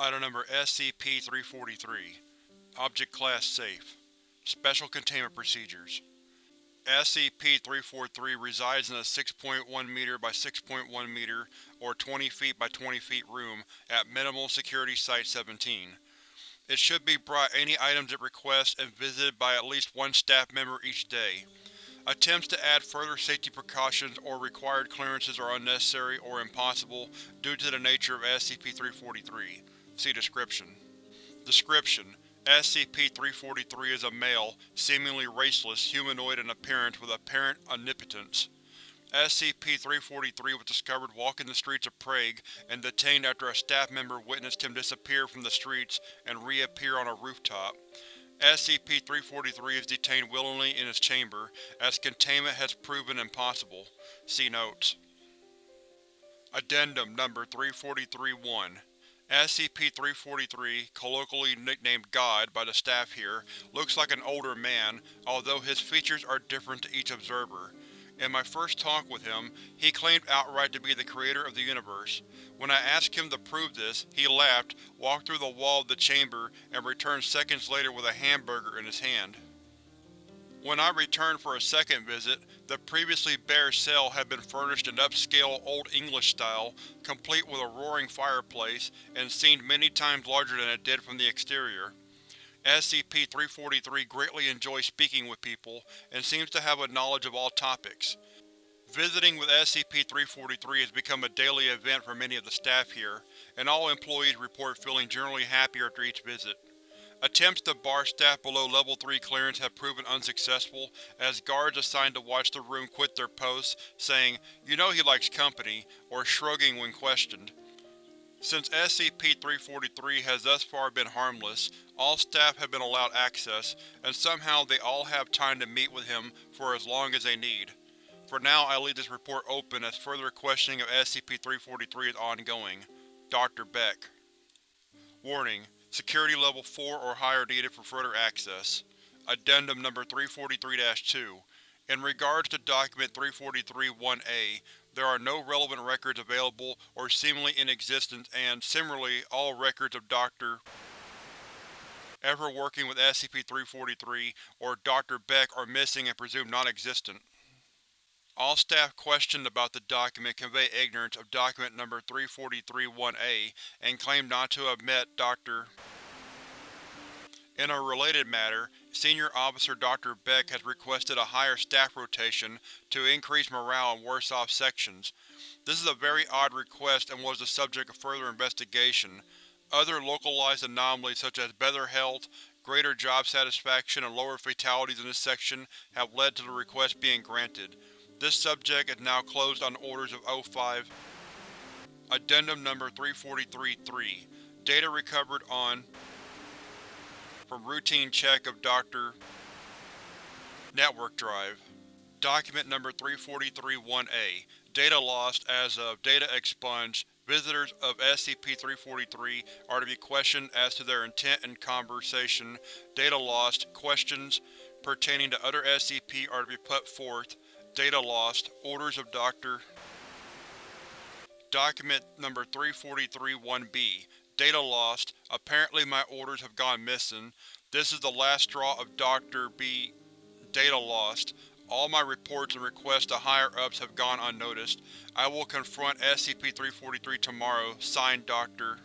Item Number SCP-343 Object Class Safe Special Containment Procedures SCP-343 resides in a 6.1 m by 6.1 m or 20 feet by 20 feet room at Minimal Security Site-17. It should be brought any items it requests and visited by at least one staff member each day. Attempts to add further safety precautions or required clearances are unnecessary or impossible due to the nature of SCP-343. See description. Description: SCP-343 is a male, seemingly raceless, humanoid in appearance with apparent omnipotence. SCP-343 was discovered walking the streets of Prague and detained after a staff member witnessed him disappear from the streets and reappear on a rooftop. SCP-343 is detained willingly in his chamber, as containment has proven impossible. See Notes. Addendum Number 343-1 SCP-343, colloquially nicknamed God by the staff here, looks like an older man, although his features are different to each observer. In my first talk with him, he claimed outright to be the creator of the universe. When I asked him to prove this, he laughed, walked through the wall of the chamber, and returned seconds later with a hamburger in his hand. When I returned for a second visit, the previously bare cell had been furnished in upscale Old English style, complete with a roaring fireplace, and seemed many times larger than it did from the exterior. SCP-343 greatly enjoys speaking with people, and seems to have a knowledge of all topics. Visiting with SCP-343 has become a daily event for many of the staff here, and all employees report feeling generally happy after each visit. Attempts to bar staff below Level 3 clearance have proven unsuccessful, as guards assigned to watch the room quit their posts, saying, you know he likes company, or shrugging when questioned. Since SCP-343 has thus far been harmless, all staff have been allowed access, and somehow they all have time to meet with him for as long as they need. For now I leave this report open as further questioning of SCP-343 is ongoing. Dr. Beck Warning: Security Level 4 or higher needed for further access. Addendum Number 343-2 In regards to Document 343-1A, there are no relevant records available or seemingly in existence and, similarly, all records of Dr. ever working with SCP-343 or Dr. Beck are missing and presumed non-existent. All staff questioned about the document convey ignorance of Document Number 343-1A and claim not to have met Dr. In a related matter, Senior Officer Dr. Beck has requested a higher staff rotation to increase morale in worse-off sections. This is a very odd request and was the subject of further investigation. Other localized anomalies such as better health, greater job satisfaction, and lower fatalities in this section have led to the request being granted. This subject is now closed on orders of O5. Addendum Number 343-3 Data recovered on from routine check of Dr. Network Drive. Document Number 343-1A Data lost as of Data expunged. Visitors of SCP-343 are to be questioned as to their intent and conversation. Data lost. Questions pertaining to other SCP are to be put forth. Data lost. Orders of Dr. Document Number 343-1B Data lost. Apparently my orders have gone missing. This is the last straw of Dr. B. Data lost. All my reports and requests to higher-ups have gone unnoticed. I will confront SCP-343 tomorrow. Signed, Dr.